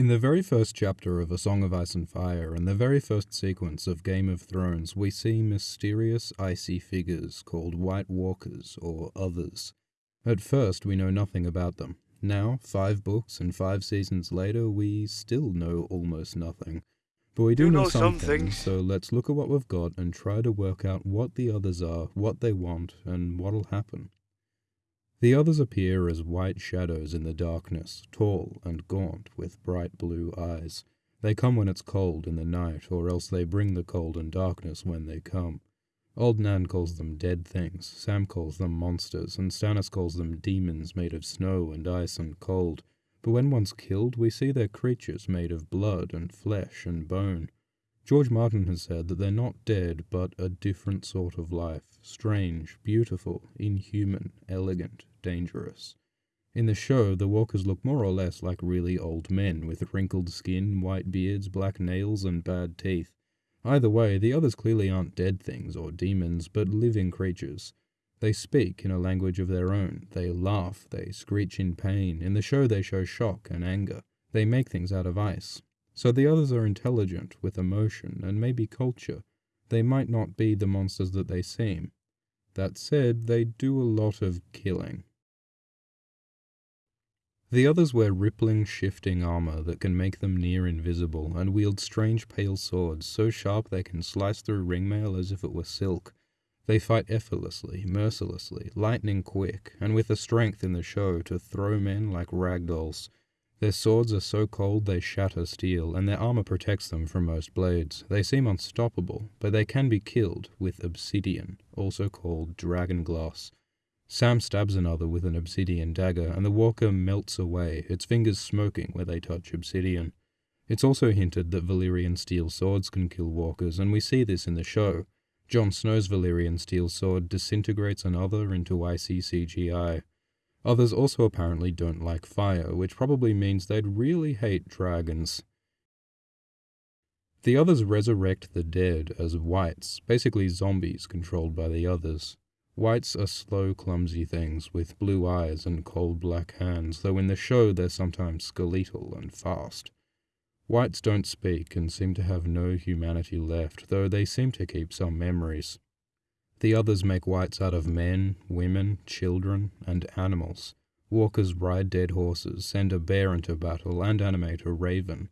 In the very first chapter of A Song of Ice and Fire and the very first sequence of Game of Thrones, we see mysterious icy figures called White Walkers or Others. At first, we know nothing about them. Now, five books and five seasons later, we still know almost nothing. But we do know, know some something, things. so let's look at what we've got and try to work out what the others are, what they want, and what'll happen. The others appear as white shadows in the darkness, tall and gaunt, with bright blue eyes. They come when it's cold in the night, or else they bring the cold and darkness when they come. Old Nan calls them dead things, Sam calls them monsters, and Stannis calls them demons made of snow and ice and cold. But when once killed, we see they're creatures made of blood and flesh and bone. George Martin has said that they're not dead, but a different sort of life strange, beautiful, inhuman, elegant, dangerous. In the show, the walkers look more or less like really old men with wrinkled skin, white beards, black nails, and bad teeth. Either way, the others clearly aren't dead things or demons, but living creatures. They speak in a language of their own. They laugh, they screech in pain. In the show, they show shock and anger. They make things out of ice. So the others are intelligent, with emotion, and maybe culture. They might not be the monsters that they seem. That said, they do a lot of killing. The others wear rippling, shifting armor that can make them near invisible, and wield strange pale swords so sharp they can slice through ringmail as if it were silk. They fight effortlessly, mercilessly, lightning quick, and with a strength in the show to throw men like rag dolls. Their swords are so cold they shatter steel, and their armor protects them from most blades. They seem unstoppable, but they can be killed with obsidian, also called dragon glass. Sam stabs another with an obsidian dagger, and the walker melts away, its fingers smoking where they touch obsidian. It's also hinted that Valyrian steel swords can kill walkers, and we see this in the show. Jon Snow's Valyrian steel sword disintegrates another into icy CGI. Others also apparently don't like fire, which probably means they'd really hate dragons. The others resurrect the dead as whites, basically zombies controlled by the others. Whites are slow, clumsy things with blue eyes and cold black hands, though in the show they're sometimes skeletal and fast. Whites don't speak and seem to have no humanity left, though they seem to keep some memories. The others make whites out of men, women, children, and animals. Walkers ride dead horses, send a bear into battle, and animate a raven.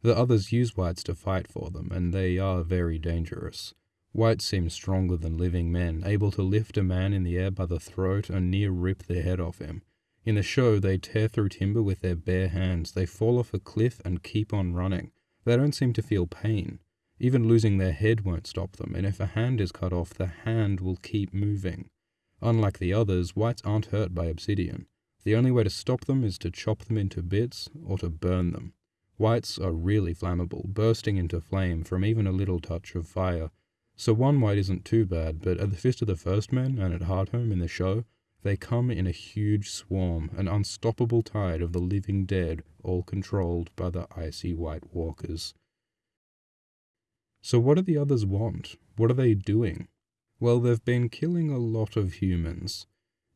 The others use whites to fight for them, and they are very dangerous. Whites seem stronger than living men, able to lift a man in the air by the throat and near rip the head off him. In the show, they tear through timber with their bare hands, they fall off a cliff and keep on running. They don't seem to feel pain. Even losing their head won't stop them, and if a hand is cut off, the hand will keep moving. Unlike the others, whites aren't hurt by obsidian. The only way to stop them is to chop them into bits or to burn them. Whites are really flammable, bursting into flame from even a little touch of fire. So one white isn't too bad, but at the Fist of the First Men and at Hardhome in the show, they come in a huge swarm, an unstoppable tide of the living dead, all controlled by the icy white walkers. So what do the others want? What are they doing? Well, they've been killing a lot of humans.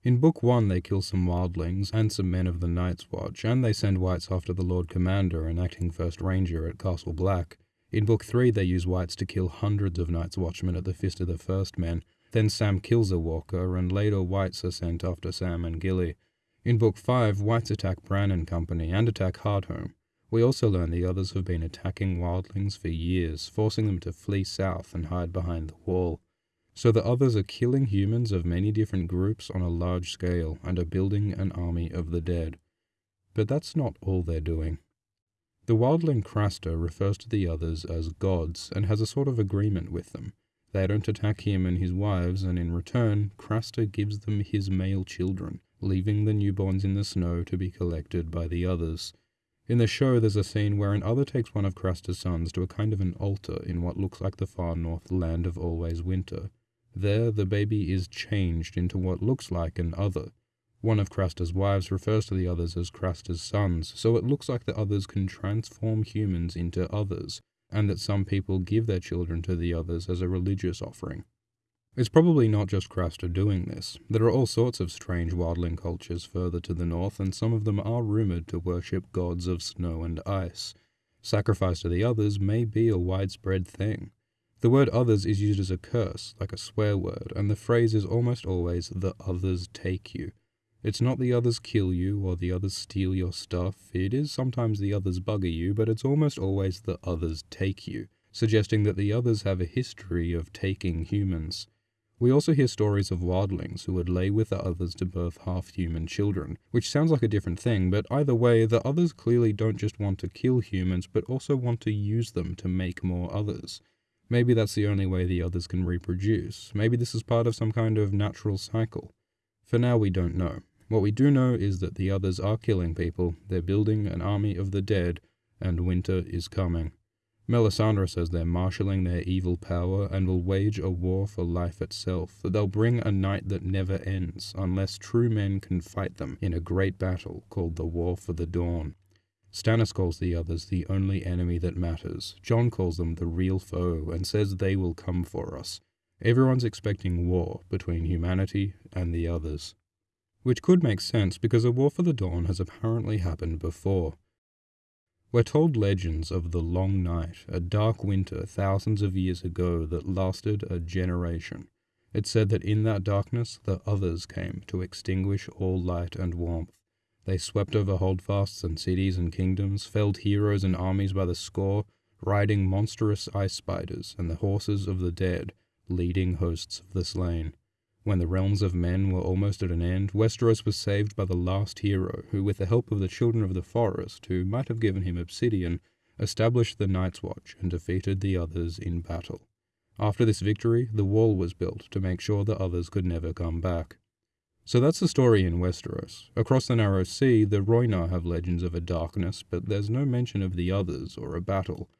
In Book 1, they kill some wildlings and some men of the Night's Watch, and they send whites after the Lord Commander and acting First Ranger at Castle Black. In Book 3, they use whites to kill hundreds of Night's Watchmen at the Fist of the First Men. Then Sam kills a walker, and later whites are sent after Sam and Gilly. In Book 5, whites attack Bran and company and attack Hardhome. We also learn the others have been attacking wildlings for years, forcing them to flee south and hide behind the wall. So the others are killing humans of many different groups on a large scale and are building an army of the dead. But that's not all they're doing. The wildling Craster refers to the others as gods and has a sort of agreement with them. They don't attack him and his wives, and in return, Craster gives them his male children, leaving the newborns in the snow to be collected by the others. In the show, there's a scene where an other takes one of Craster's sons to a kind of an altar in what looks like the far north land of always winter. There, the baby is changed into what looks like an other. One of Craster's wives refers to the others as Craster's sons, so it looks like the others can transform humans into others, and that some people give their children to the others as a religious offering. It's probably not just Craster doing this. There are all sorts of strange wildling cultures further to the north, and some of them are rumored to worship gods of snow and ice. Sacrifice to the others may be a widespread thing. The word others is used as a curse, like a swear word, and the phrase is almost always the others take you. It's not the others kill you or the others steal your stuff, it is sometimes the others bugger you, but it's almost always the others take you, suggesting that the others have a history of taking humans. We also hear stories of wildlings who would lay with the others to birth half-human children, which sounds like a different thing, but either way, the others clearly don't just want to kill humans, but also want to use them to make more others. Maybe that's the only way the others can reproduce. Maybe this is part of some kind of natural cycle. For now, we don't know. What we do know is that the others are killing people, they're building an army of the dead, and winter is coming. Melisandre says they're marshalling their evil power and will wage a war for life itself, that they'll bring a night that never ends, unless true men can fight them in a great battle called the War for the Dawn. Stannis calls the others the only enemy that matters. Jon calls them the real foe and says they will come for us. Everyone's expecting war between humanity and the others which could make sense because a war for the dawn has apparently happened before. We're told legends of the long night, a dark winter thousands of years ago that lasted a generation. It said that in that darkness the others came to extinguish all light and warmth. They swept over holdfasts and cities and kingdoms, felled heroes and armies by the score, riding monstrous ice spiders and the horses of the dead, leading hosts of the slain. When the realms of men were almost at an end, Westeros was saved by the last hero, who, with the help of the children of the forest, who might have given him obsidian, established the Night's Watch and defeated the others in battle. After this victory, the wall was built to make sure the others could never come back. So that's the story in Westeros. Across the Narrow Sea, the Rhoynar have legends of a darkness, but there's no mention of the others or a battle.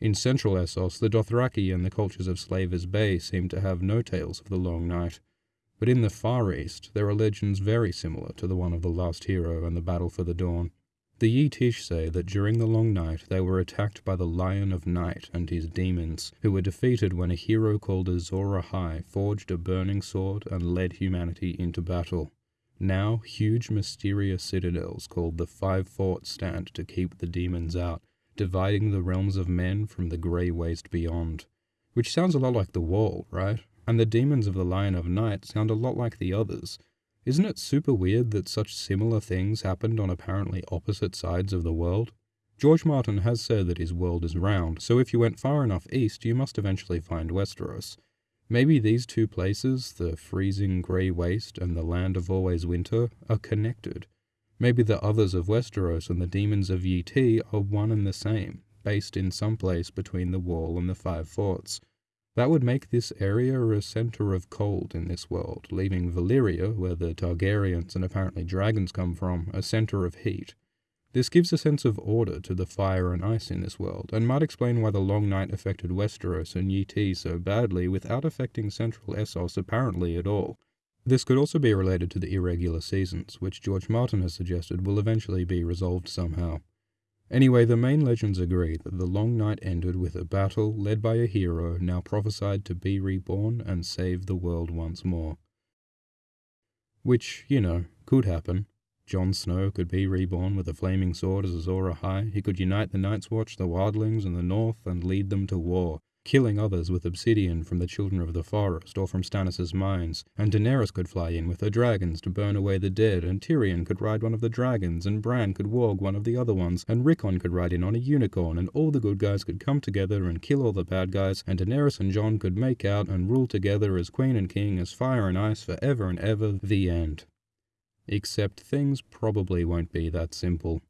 In central Essos, the Dothraki and the cultures of Slaver's Bay seem to have no tales of the Long Night. But in the Far East, there are legends very similar to the one of the last hero and the battle for the dawn. The Yi Tish say that during the long night they were attacked by the Lion of Night and his demons, who were defeated when a hero called Azor Ahai forged a burning sword and led humanity into battle. Now, huge mysterious citadels called the Five Forts stand to keep the demons out, dividing the realms of men from the grey waste beyond. Which sounds a lot like the Wall, right? And the demons of the Lion of Night sound a lot like the others. Isn't it super weird that such similar things happened on apparently opposite sides of the world? George Martin has said that his world is round, so if you went far enough east, you must eventually find Westeros. Maybe these two places, the freezing grey waste and the land of always winter, are connected. Maybe the others of Westeros and the demons of Yi Ti are one and the same, based in some place between the wall and the five forts. That would make this area a center of cold in this world, leaving Valyria, where the Targaryens and apparently dragons come from, a center of heat. This gives a sense of order to the fire and ice in this world, and might explain why the long night affected Westeros and Yi Ti so badly without affecting central Essos apparently at all. This could also be related to the irregular seasons, which George Martin has suggested will eventually be resolved somehow. Anyway, the main legends agree that the long night ended with a battle led by a hero now prophesied to be reborn and save the world once more. Which, you know, could happen. Jon Snow could be reborn with a flaming sword as Azor Ahai. He could unite the Night's Watch, the Wildlings, and the North and lead them to war killing others with obsidian from the children of the forest or from Stannis' mines, and Daenerys could fly in with her dragons to burn away the dead, and Tyrion could ride one of the dragons, and Bran could warg one of the other ones, and Rickon could ride in on a unicorn, and all the good guys could come together and kill all the bad guys, and Daenerys and Jon could make out and rule together as queen and king, as fire and ice forever and ever, the end. Except things probably won't be that simple.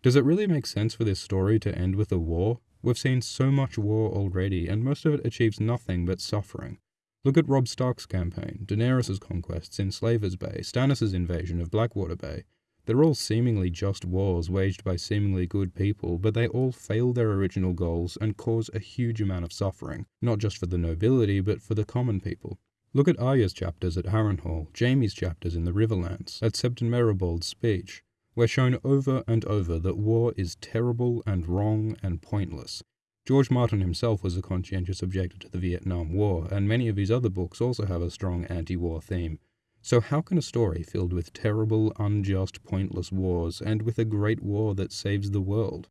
Does it really make sense for this story to end with a war? We've seen so much war already, and most of it achieves nothing but suffering. Look at Robb Stark's campaign, Daenerys' conquests in Slaver's Bay, Stannis' invasion of Blackwater Bay. They're all seemingly just wars waged by seemingly good people, but they all fail their original goals and cause a huge amount of suffering, not just for the nobility, but for the common people. Look at Arya's chapters at Harrenhal, Jaime's chapters in the Riverlands, at Septon Meribald's speech, we're shown over and over that war is terrible and wrong and pointless. George Martin himself was a conscientious objector to the Vietnam War, and many of his other books also have a strong anti war theme. So, how can a story filled with terrible, unjust, pointless wars end with a great war that saves the world?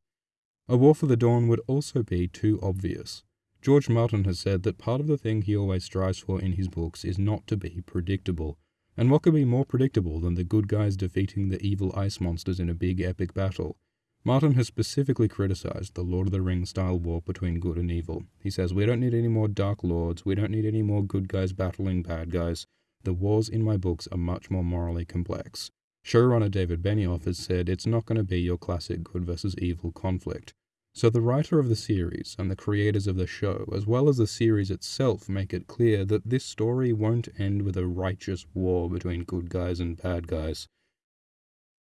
A War for the Dawn would also be too obvious. George Martin has said that part of the thing he always strives for in his books is not to be predictable. And what could be more predictable than the good guys defeating the evil ice monsters in a big epic battle? Martin has specifically criticized the Lord of the Rings style war between good and evil. He says, We don't need any more Dark Lords, we don't need any more good guys battling bad guys. The wars in my books are much more morally complex. Showrunner David Benioff has said it's not going to be your classic good versus evil conflict. So the writer of the series and the creators of the show, as well as the series itself, make it clear that this story won't end with a righteous war between good guys and bad guys.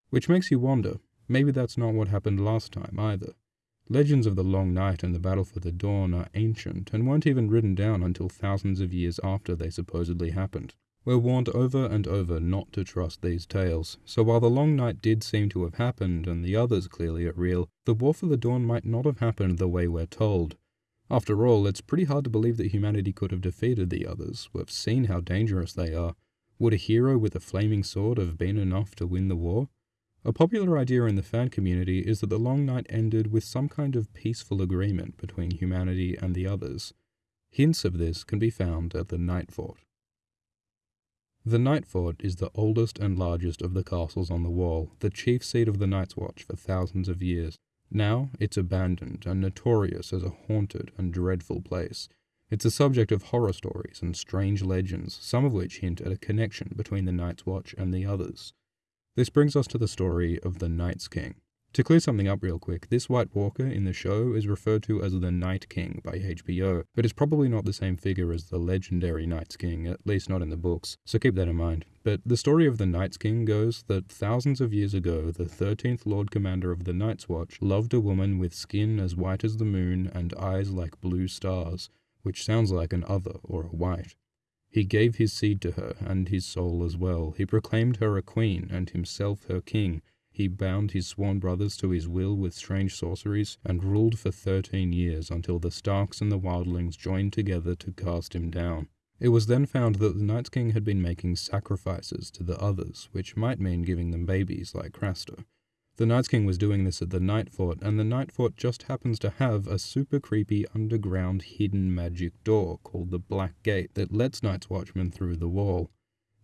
Which makes you wonder, maybe that's not what happened last time either. Legends of the Long Night and the Battle for the Dawn are ancient and weren't even written down until thousands of years after they supposedly happened. We're warned over and over not to trust these tales, so while the Long Night did seem to have happened and the others clearly are real, the War for the Dawn might not have happened the way we're told. After all, it's pretty hard to believe that humanity could have defeated the others. We've seen how dangerous they are. Would a hero with a flaming sword have been enough to win the war? A popular idea in the fan community is that the Long Night ended with some kind of peaceful agreement between humanity and the others. Hints of this can be found at the Night Fort. The Night Fort is the oldest and largest of the castles on the wall, the chief seat of the Night's Watch for thousands of years. Now it's abandoned and notorious as a haunted and dreadful place. It's a subject of horror stories and strange legends, some of which hint at a connection between the Night's Watch and the others. This brings us to the story of the Night's King. To clear something up real quick, this White Walker in the show is referred to as the Night King by HBO, but is probably not the same figure as the legendary Night's King, at least not in the books, so keep that in mind. But the story of the Night's King goes that thousands of years ago, the 13th Lord Commander of the Night's Watch loved a woman with skin as white as the moon and eyes like blue stars, which sounds like an other or a white. He gave his seed to her and his soul as well. He proclaimed her a queen and himself her king he bound his sworn brothers to his will with strange sorceries, and ruled for thirteen years until the Starks and the Wildlings joined together to cast him down. It was then found that the Night King had been making sacrifices to the others, which might mean giving them babies like Craster. The Night King was doing this at the Night Fort, and the Night Fort just happens to have a super creepy underground hidden magic door called the Black Gate that lets Night's Watchmen through the wall.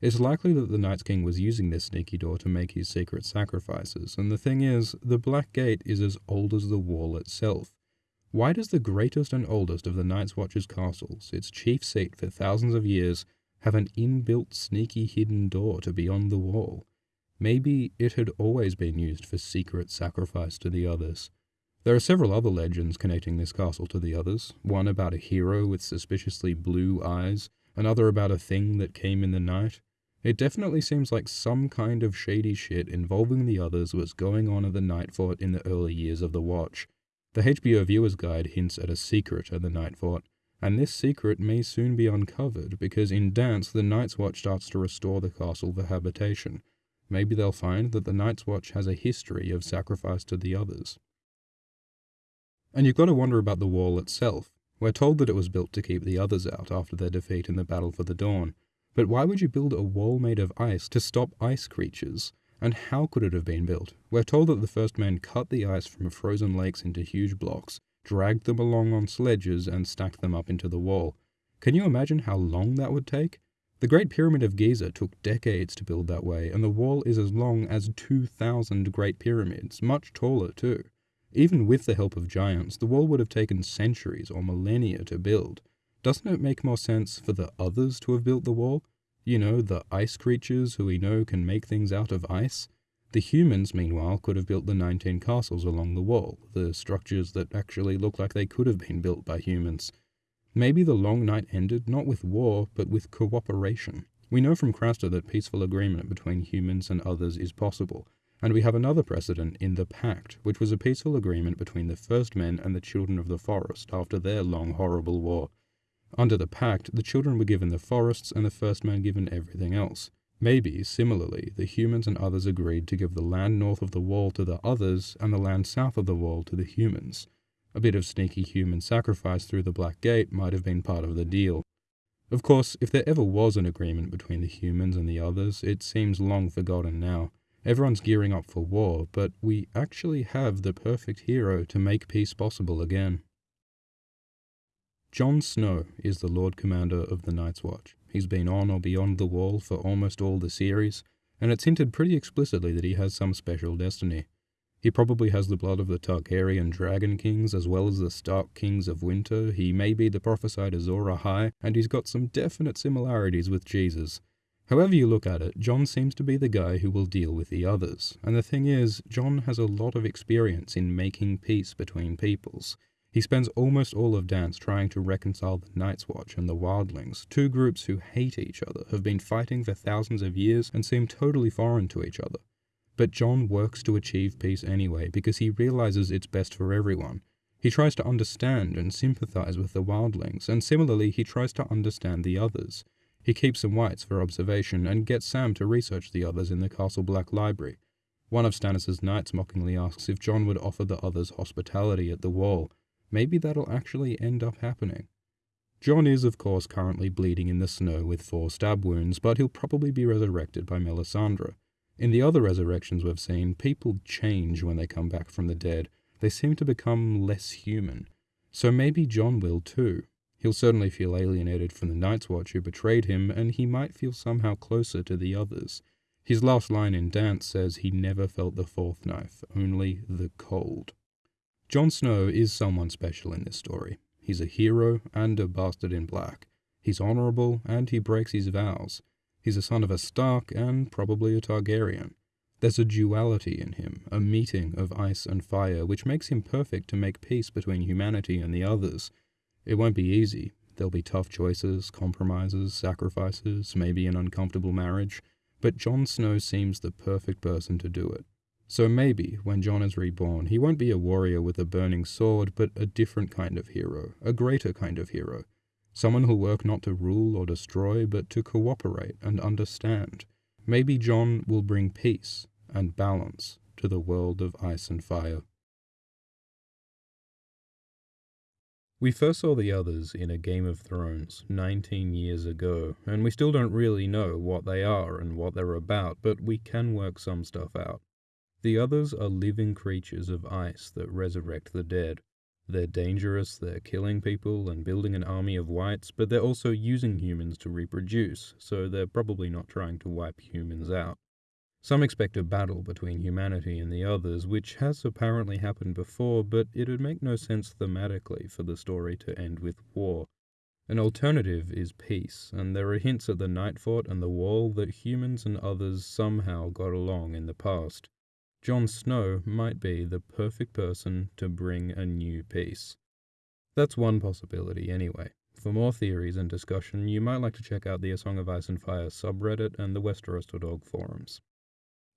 It's likely that the Night King was using this sneaky door to make his secret sacrifices, and the thing is, the Black Gate is as old as the wall itself. Why does the greatest and oldest of the Night's Watch's castles, its chief seat for thousands of years, have an inbuilt sneaky hidden door to beyond the wall? Maybe it had always been used for secret sacrifice to the others. There are several other legends connecting this castle to the others, one about a hero with suspiciously blue eyes, another about a thing that came in the night, it definitely seems like some kind of shady shit involving the others was going on at the Night Fort in the early years of the Watch. The HBO Viewer's Guide hints at a secret at the Night Fort, and this secret may soon be uncovered because in Dance the Night's Watch starts to restore the castle for habitation. Maybe they'll find that the Night's Watch has a history of sacrifice to the others. And you've got to wonder about the wall itself. We're told that it was built to keep the others out after their defeat in the Battle for the Dawn, but why would you build a wall made of ice to stop ice creatures? And how could it have been built? We're told that the first men cut the ice from frozen lakes into huge blocks, dragged them along on sledges, and stacked them up into the wall. Can you imagine how long that would take? The Great Pyramid of Giza took decades to build that way, and the wall is as long as 2,000 Great Pyramids, much taller too. Even with the help of giants, the wall would have taken centuries or millennia to build. Doesn't it make more sense for the others to have built the wall? You know, the ice creatures who we know can make things out of ice? The humans, meanwhile, could have built the 19 castles along the wall, the structures that actually look like they could have been built by humans. Maybe the long night ended not with war, but with cooperation. We know from Craster that peaceful agreement between humans and others is possible, and we have another precedent in the Pact, which was a peaceful agreement between the first men and the children of the forest after their long horrible war. Under the pact, the children were given the forests and the first man given everything else. Maybe, similarly, the humans and others agreed to give the land north of the wall to the others and the land south of the wall to the humans. A bit of sneaky human sacrifice through the Black Gate might have been part of the deal. Of course, if there ever was an agreement between the humans and the others, it seems long forgotten now. Everyone's gearing up for war, but we actually have the perfect hero to make peace possible again. Jon Snow is the Lord Commander of the Night's Watch. He's been on or beyond the wall for almost all the series, and it's hinted pretty explicitly that he has some special destiny. He probably has the blood of the Targaryen Dragon Kings as well as the Stark Kings of Winter, he may be the prophesied Azor Ahai, and he's got some definite similarities with Jesus. However you look at it, Jon seems to be the guy who will deal with the others. And the thing is, Jon has a lot of experience in making peace between peoples. He spends almost all of Dance trying to reconcile the Night's Watch and the Wildlings, two groups who hate each other, have been fighting for thousands of years, and seem totally foreign to each other. But Jon works to achieve peace anyway because he realizes it's best for everyone. He tries to understand and sympathize with the Wildlings, and similarly he tries to understand the others. He keeps some whites for observation and gets Sam to research the others in the Castle Black Library. One of Stannis' knights mockingly asks if Jon would offer the others hospitality at the wall, maybe that'll actually end up happening. Jon is, of course, currently bleeding in the snow with four stab wounds, but he'll probably be resurrected by Melisandre. In the other resurrections we've seen, people change when they come back from the dead. They seem to become less human. So maybe Jon will too. He'll certainly feel alienated from the Night's Watch who betrayed him, and he might feel somehow closer to the others. His last line in Dance says he never felt the fourth knife, only the cold. Jon Snow is someone special in this story. He's a hero and a bastard in black. He's honorable and he breaks his vows. He's a son of a Stark and probably a Targaryen. There's a duality in him, a meeting of ice and fire, which makes him perfect to make peace between humanity and the others. It won't be easy. There'll be tough choices, compromises, sacrifices, maybe an uncomfortable marriage, but Jon Snow seems the perfect person to do it. So maybe, when Jon is reborn, he won't be a warrior with a burning sword, but a different kind of hero, a greater kind of hero. Someone who'll work not to rule or destroy, but to cooperate and understand. Maybe Jon will bring peace and balance to the world of ice and fire. We first saw the others in a Game of Thrones 19 years ago, and we still don't really know what they are and what they're about, but we can work some stuff out. The others are living creatures of ice that resurrect the dead. They're dangerous, they're killing people and building an army of whites, but they're also using humans to reproduce, so they're probably not trying to wipe humans out. Some expect a battle between humanity and the others, which has apparently happened before, but it'd make no sense thematically for the story to end with war. An alternative is peace, and there are hints at the Night Fort and the Wall that humans and others somehow got along in the past. Jon Snow might be the perfect person to bring a new peace. That's one possibility, anyway. For more theories and discussion, you might like to check out the A Song of Ice and Fire subreddit and the Westeros Dog forums.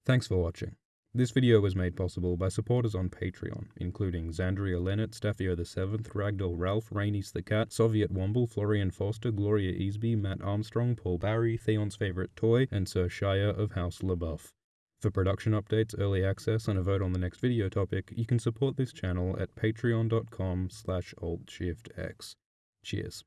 Thanks for watching. This video was made possible by supporters on Patreon, including Xandria Leonard, Staffio VII, Ragdoll Ralph, Rainis the Cat, Soviet Womble, Florian Foster, Gloria Easby, Matt Armstrong, Paul Barry, Theon's Favorite Toy, and Sir Shire of House LaBeouf. For production updates, early access, and a vote on the next video topic, you can support this channel at patreon.com slash altshiftx. Cheers.